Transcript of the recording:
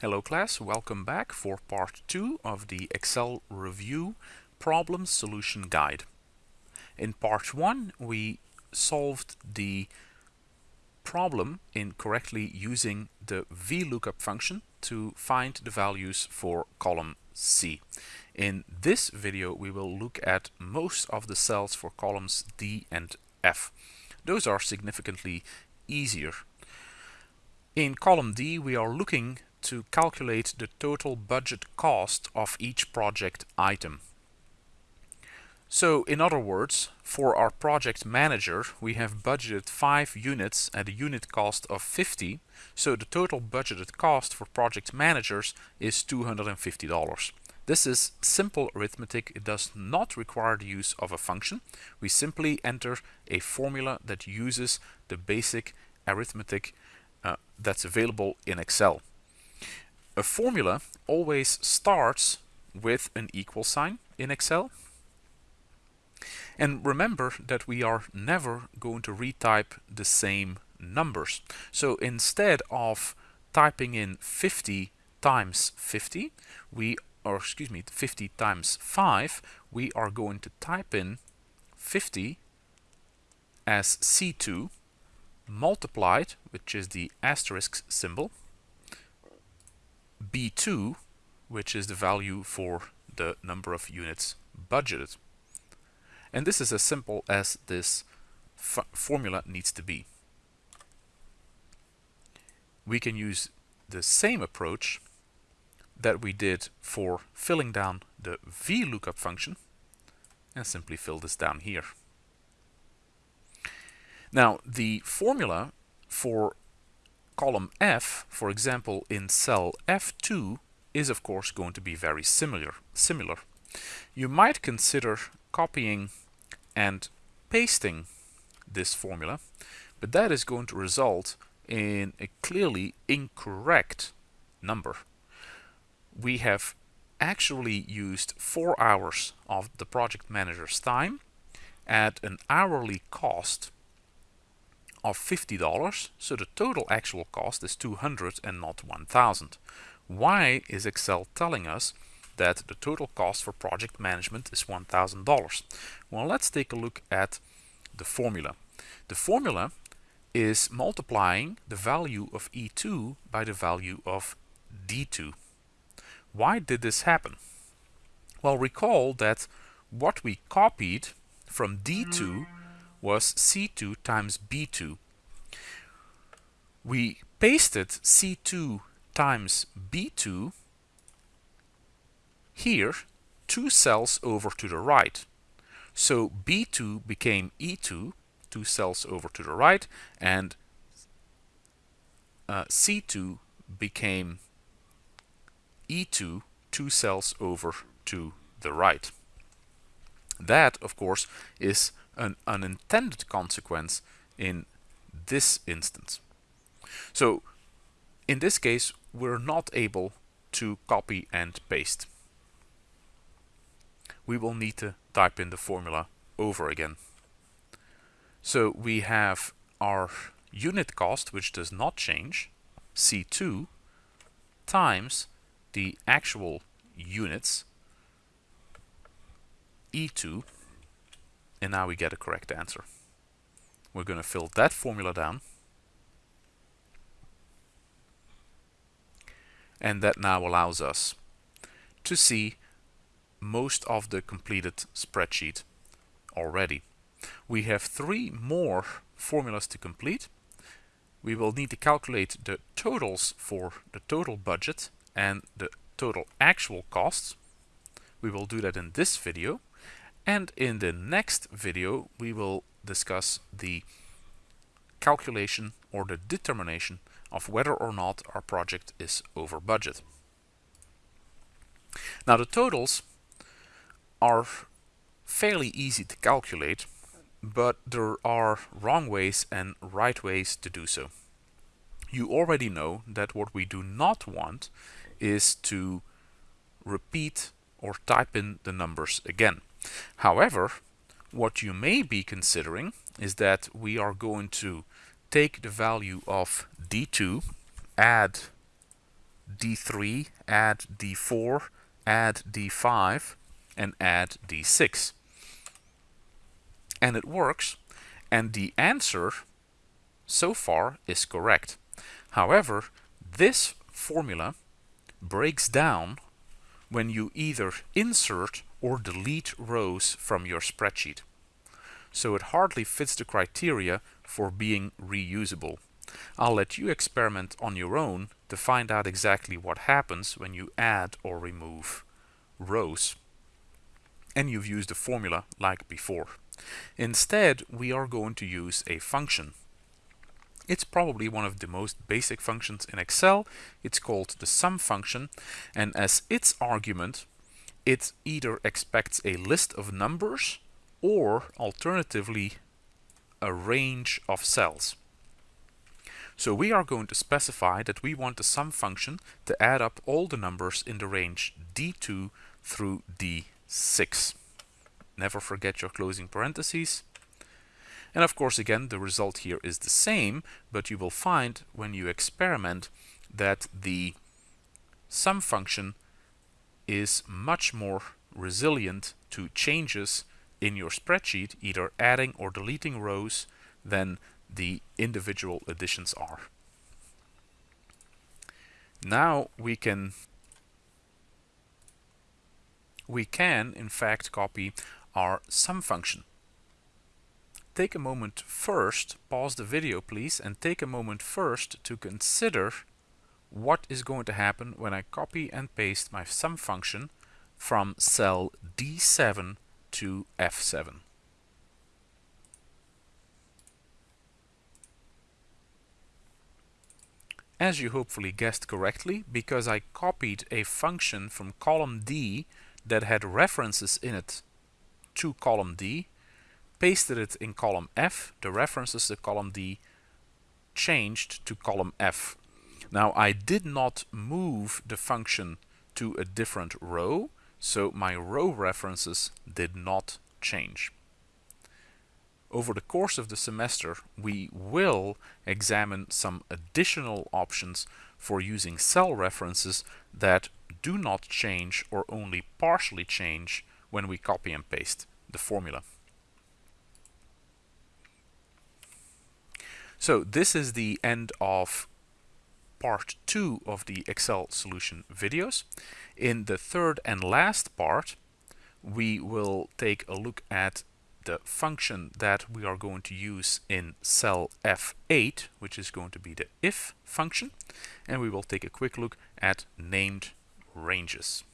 Hello class, welcome back for part 2 of the Excel Review Problem Solution Guide. In part 1 we solved the problem in correctly using the VLOOKUP function to find the values for column C. In this video we will look at most of the cells for columns D and F. Those are significantly easier. In column D we are looking to calculate the total budget cost of each project item. So in other words, for our project manager, we have budgeted 5 units at a unit cost of 50, so the total budgeted cost for project managers is $250. This is simple arithmetic, it does not require the use of a function. We simply enter a formula that uses the basic arithmetic uh, that's available in Excel. A formula always starts with an equal sign in Excel. And remember that we are never going to retype the same numbers. So instead of typing in 50 times 50, we or excuse me, 50 times 5, we are going to type in 50 as C2 multiplied, which is the asterisk symbol, B2, which is the value for the number of units budgeted. And this is as simple as this formula needs to be. We can use the same approach that we did for filling down the VLOOKUP function and simply fill this down here. Now the formula for column F, for example, in cell F2 is of course going to be very similar. similar. You might consider copying and pasting this formula, but that is going to result in a clearly incorrect number. We have actually used four hours of the project manager's time at an hourly cost of $50, so the total actual cost is 200 and not 1000. Why is Excel telling us that the total cost for project management is $1,000? Well, let's take a look at the formula. The formula is multiplying the value of E2 by the value of D2. Why did this happen? Well, recall that what we copied from D2 was C2 times B2. We pasted C2 times B2 here two cells over to the right. So B2 became E2, two cells over to the right, and uh, C2 became E2, two cells over to the right. That, of course, is an unintended consequence in this instance. So in this case, we're not able to copy and paste. We will need to type in the formula over again. So we have our unit cost, which does not change, C2, times the actual units, E2, and now we get a correct answer. We're going to fill that formula down. And that now allows us to see most of the completed spreadsheet already. We have three more formulas to complete. We will need to calculate the totals for the total budget and the total actual costs. We will do that in this video. And in the next video, we will discuss the calculation or the determination of whether or not our project is over budget. Now the totals are fairly easy to calculate, but there are wrong ways and right ways to do so. You already know that what we do not want is to repeat or type in the numbers again. However, what you may be considering is that we are going to take the value of D2, add D3, add D4, add D5, and add D6. And it works, and the answer so far is correct. However, this formula breaks down when you either insert or delete rows from your spreadsheet. So it hardly fits the criteria for being reusable. I'll let you experiment on your own to find out exactly what happens when you add or remove rows and you've used a formula like before. Instead, we are going to use a function. It's probably one of the most basic functions in Excel. It's called the sum function and as its argument it either expects a list of numbers or alternatively a range of cells. So we are going to specify that we want the sum function to add up all the numbers in the range D2 through D6. Never forget your closing parentheses. And of course, again, the result here is the same, but you will find when you experiment that the sum function is much more resilient to changes in your spreadsheet, either adding or deleting rows, than the individual additions are. Now we can we can in fact copy our sum function. Take a moment first, pause the video please, and take a moment first to consider what is going to happen when I copy and paste my sum function from cell D7 to F7. As you hopefully guessed correctly, because I copied a function from column D that had references in it to column D, pasted it in column F, the references to column D changed to column F. Now I did not move the function to a different row, so my row references did not change. Over the course of the semester, we will examine some additional options for using cell references that do not change or only partially change when we copy and paste the formula. So this is the end of part two of the Excel solution videos. In the third and last part, we will take a look at the function that we are going to use in cell F8, which is going to be the if function, and we will take a quick look at named ranges.